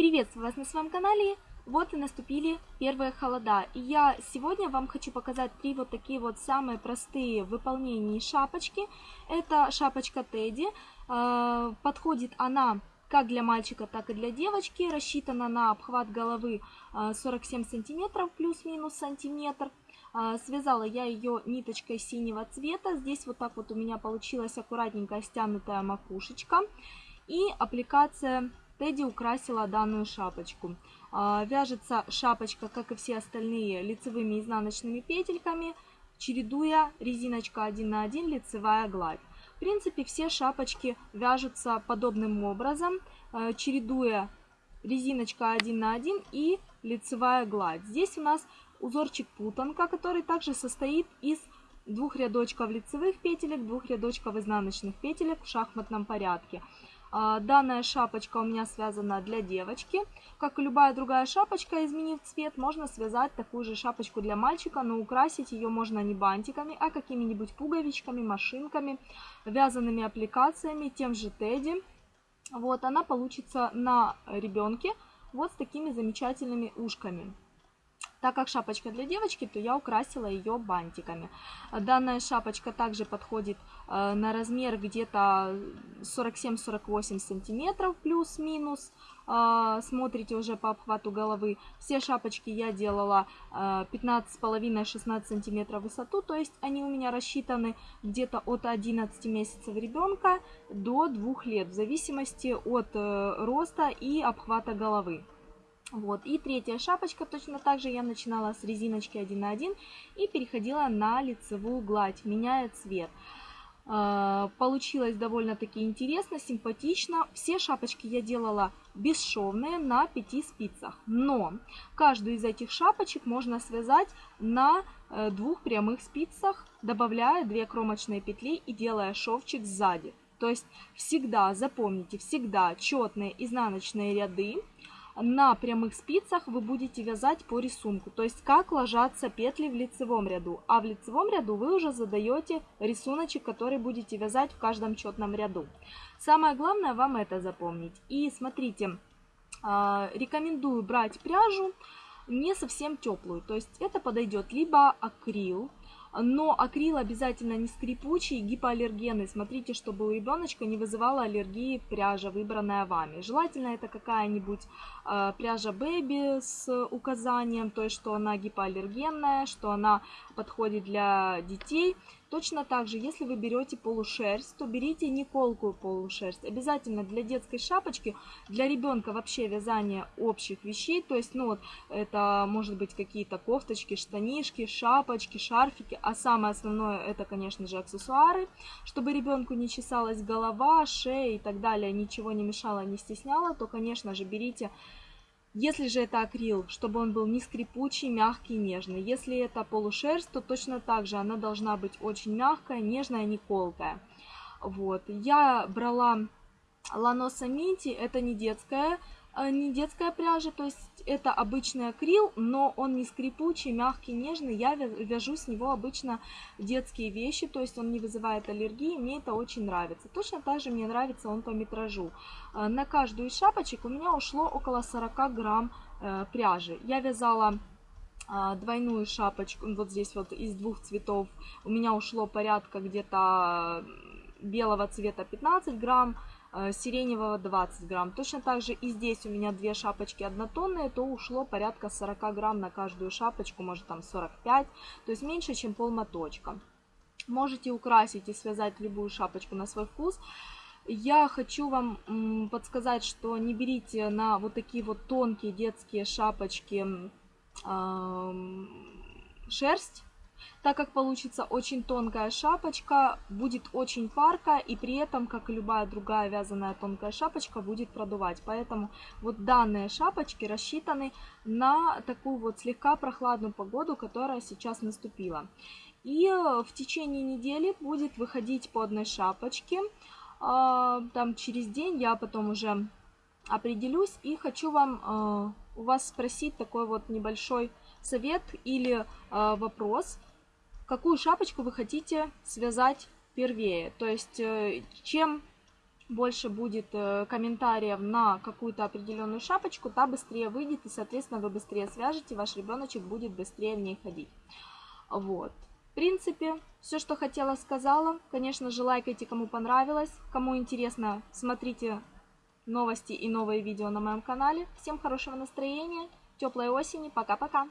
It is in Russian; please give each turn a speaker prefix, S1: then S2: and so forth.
S1: Приветствую вас на своем канале. Вот и наступили первые холода. И я сегодня вам хочу показать три вот такие вот самые простые в выполнении шапочки. Это шапочка Тедди. Э, подходит она как для мальчика, так и для девочки. Рассчитана на обхват головы 47 э, сантиметров плюс-минус сантиметр. Э, связала я ее ниточкой синего цвета. Здесь вот так вот у меня получилась аккуратненькая стянутая макушечка. И аппликация Тедди украсила данную шапочку. А, вяжется шапочка, как и все остальные, лицевыми и изнаночными петельками, чередуя резиночка 1 на 1, лицевая гладь. В принципе, все шапочки вяжутся подобным образом, а, чередуя резиночка 1 на 1 и лицевая гладь. Здесь у нас узорчик путанка, который также состоит из двух рядочков лицевых петелек, двух рядочков изнаночных петелек в шахматном порядке. А, данная шапочка у меня связана для девочки. Как и любая другая шапочка, изменив цвет, можно связать такую же шапочку для мальчика, но украсить ее можно не бантиками, а какими-нибудь пуговичками, машинками, вязаными аппликациями, тем же Тедди. Вот, она получится на ребенке вот с такими замечательными ушками. Так как шапочка для девочки, то я украсила ее бантиками. Данная шапочка также подходит э, на размер где-то 47-48 сантиметров плюс-минус. Э, смотрите уже по обхвату головы. Все шапочки я делала 15,5-16 э, сантиметров высоту, то есть они у меня рассчитаны где-то от 11 месяцев ребенка до 2 лет, в зависимости от роста и обхвата головы. Вот. И третья шапочка, точно так же я начинала с резиночки 1 на 1 и переходила на лицевую гладь, меняя цвет. А, получилось довольно-таки интересно, симпатично. Все шапочки я делала бесшовные на 5 спицах. Но каждую из этих шапочек можно связать на э, двух прямых спицах, добавляя 2 кромочные петли и делая шовчик сзади. То есть всегда, запомните, всегда четные изнаночные ряды на прямых спицах вы будете вязать по рисунку, то есть как ложатся петли в лицевом ряду. А в лицевом ряду вы уже задаете рисуночек, который будете вязать в каждом четном ряду. Самое главное вам это запомнить. И смотрите, а, рекомендую брать пряжу не совсем теплую, то есть это подойдет либо акрил, но акрил обязательно не скрипучий, гипоаллергенный. Смотрите, чтобы у ребеночка не вызывала аллергии пряжа, выбранная вами. Желательно это какая-нибудь э, пряжа Baby с указанием, то есть что она гипоаллергенная, что она подходит для детей. Точно так же, если вы берете полушерсть, то берите не колкую полушерсть. Обязательно для детской шапочки, для ребенка вообще вязание общих вещей, то есть, ну вот, это может быть какие-то кофточки, штанишки, шапочки, шарфики, а самое основное это, конечно же, аксессуары, чтобы ребенку не чесалась голова, шея и так далее, ничего не мешало, не стесняло, то, конечно же, берите если же это акрил, чтобы он был не скрипучий, мягкий, нежный. Если это полушерсть, то точно так же она должна быть очень мягкая, нежная, не колкая. Вот. Я брала Ланоса Минти, это не детская Э, не детская пряжа, то есть это обычный акрил, но он не скрипучий, мягкий, нежный. Я вяжу с него обычно детские вещи, то есть он не вызывает аллергии, мне это очень нравится. Точно так же мне нравится он по метражу. Э, на каждую из шапочек у меня ушло около 40 грамм э, пряжи. Я вязала двойную шапочку, вот здесь вот из двух цветов, у меня ушло порядка где-то белого цвета 15 грамм, сиреневого 20 грамм. Точно так же и здесь у меня две шапочки однотонные, то ушло порядка 40 грамм на каждую шапочку, может там 45, то есть меньше, чем пол моточка. Можете украсить и связать любую шапочку на свой вкус. Я хочу вам подсказать, что не берите на вот такие вот тонкие детские шапочки э, шерсть, так как получится очень тонкая шапочка, будет очень парка и при этом, как и любая другая вязаная тонкая шапочка, будет продувать. Поэтому вот данные шапочки рассчитаны на такую вот слегка прохладную погоду, которая сейчас наступила. И э, в течение недели будет выходить по одной шапочке. А, там через день я потом уже определюсь и хочу вам э, у вас спросить такой вот небольшой совет или э, вопрос – какую шапочку вы хотите связать первее. То есть, э, чем больше будет э, комментариев на какую-то определенную шапочку, та быстрее выйдет, и, соответственно, вы быстрее свяжете, ваш ребеночек будет быстрее в ней ходить. Вот. В принципе, все, что хотела, сказала. Конечно же, лайкайте, кому понравилось. Кому интересно, смотрите новости и новые видео на моем канале. Всем хорошего настроения, теплой осени, пока-пока!